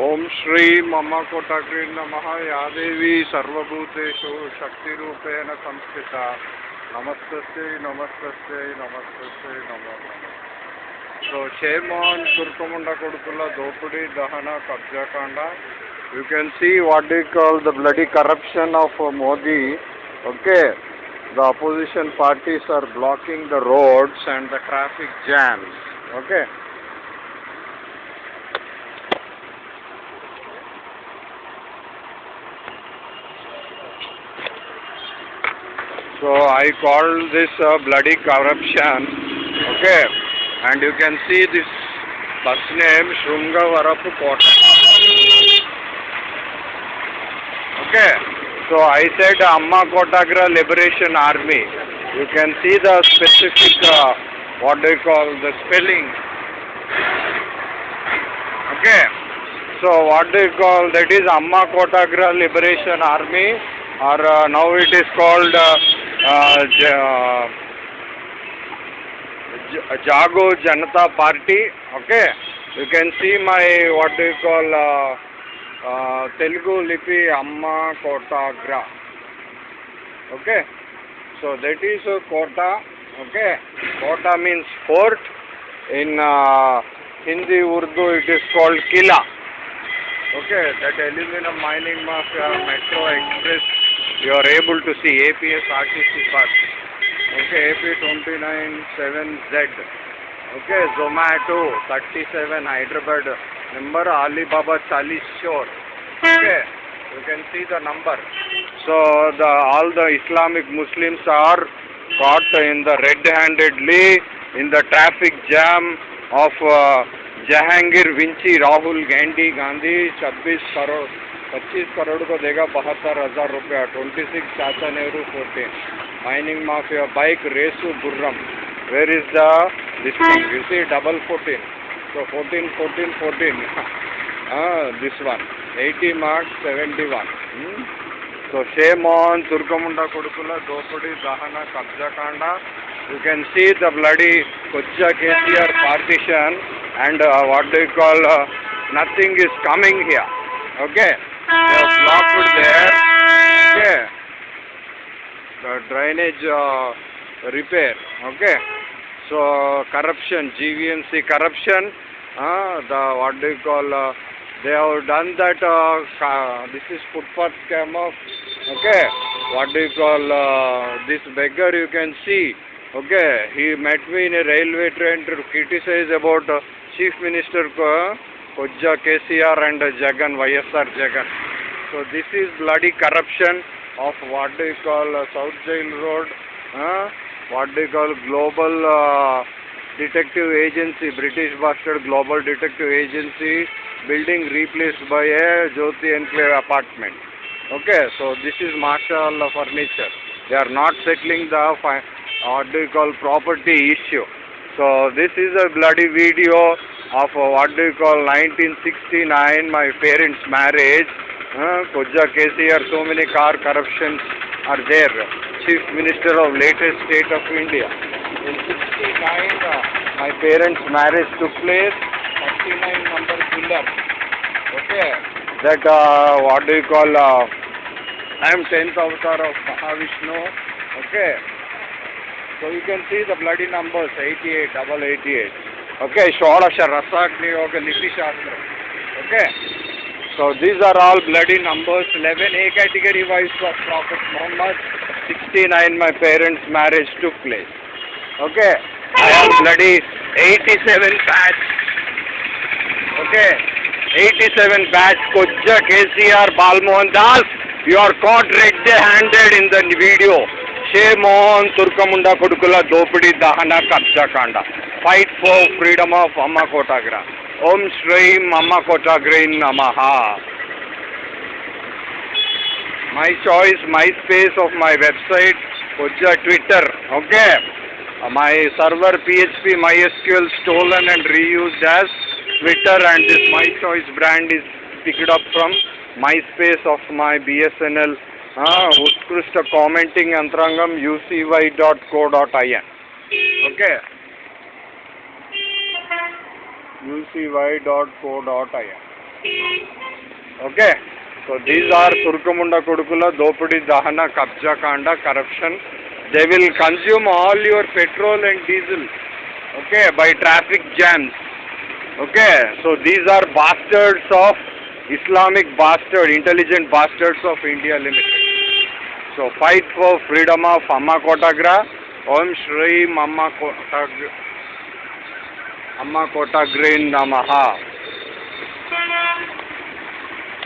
ఓం శ్రీ మమ కోటగ్రీ నమ యాదేవి సర్వభూతేషు శక్తిరూపేణ సంస్థిత నమస్తస్యై నమస్తస్యై నమస్తస్యై నమో నమః సో షేర్మాన్ తుర్కముండ కొడుకుల దోపిడీ దహన కబ్జాకాండ you can see what do call the bloody corruption of Modi okay the opposition parties are blocking the roads and the traffic jams. Okay. So I call this uh, bloody corruption. Okay. And you can see this bus name Shrungavarapu Kota. Okay. So I said Amma Kotagra Liberation Army. You can see the specific, uh, what do you call, the spelling. Okay. So what do you call, that is Amma Kotagra Liberation Army or uh, now it is called uh, Jago Janata Party. Okay. You can see my, what do you call, uh, uh, Telugu Lipi Amma Kotagra. Okay. So that is a Kota. Okay. Kota means fort. In uh, Hindi Urdu it is called Kila. Okay. That aluminum mining mafia metro express you are able to see APS RTC bus. Okay, AP297Z. Okay, Zomato 37 Hyderabad. Number Alibaba Chalis Shore. Okay, you can see the number. So the all the Islamic Muslims are caught in the red-handedly in the traffic jam of uh, Jahangir Vinci Rahul Gandhi Gandhi 26 crore. पच्चीस करोड़ को देगा बहत्तर हज़ार रुपया twenty six चाचा Nehru fourteen. Mining mafia bike रेसु Gurram where is this double fourteen to fourteen fourteen fourteen this one eighty marks seventy one so shame on दुर्गमुंडा कुड़कुला दोपड़ी दहन कब्जा Kanda you can see the bloody कुज्जा KCR partition and what do call nothing is coming here okay. Have blocked there. Okay. The drainage uh, repair. Okay. So corruption gvmc corruption uh, the what do you call uh, they have done that uh, this is footpath scam of okay. What do you call uh, this beggar you can see okay. He met me in a railway train to criticize about uh, chief minister uh, KCR and Jagan YSR Jagan. So this is bloody corruption of what do you call uh, South Jail Road uh, what do you call global uh, detective agency British bastard global detective agency building replaced by a Jyoti Enclave apartment. Okay so this is Marshall furniture. They are not settling the what do you call property issue. So this is a bloody video of uh, what do you call 1969 my parents marriage. Uh, KCR so many car corruptions are there. Chief minister of latest state of India. In 69 uh, my parents marriage took place. 39 number pillar okay. That uh, what do you call uh, I am 10th avatar of Mahavishnu. Okay. So you can see the bloody numbers 88 double 88 okay षोड़ रसाग्नियोग नीतिशास्त्र okay so these are all bloody numbers eleven A category wise profit Mohammed sixty nine my parents marriage to place okay bloody eighty seven batch okay eighty seven batch कुछ KCR Balmohan Das you are caught red handed in the शे मोहन तुर्कमुंडा कुकला दोपड़ी दहना कब्जा कांडा fight for freedom of Amma Kotagra Om Shri Amma Kotagra Namaha. My choice my space of my website Kojja Twitter okay? Uh, my server PHP MySQL stolen and reused as Twitter and this my choice brand is picked up from MySpace of my BSNL uh, Utkrishta commenting Antrangam ucy.co.in. Okay, so these are Turkumunda Kudukula, Dopudi Dahana, Kabja Kanda, corruption. They will consume all your petrol and diesel, okay, by traffic jams. Okay, so these are bastards of Islamic bastard, intelligent bastards of India Limited. So fight for freedom of Amma Kotagra. Om Shri Mamma Kotagra. అమ్మ కోటాగ్ర అమ్మ కోటాగ్రే నమః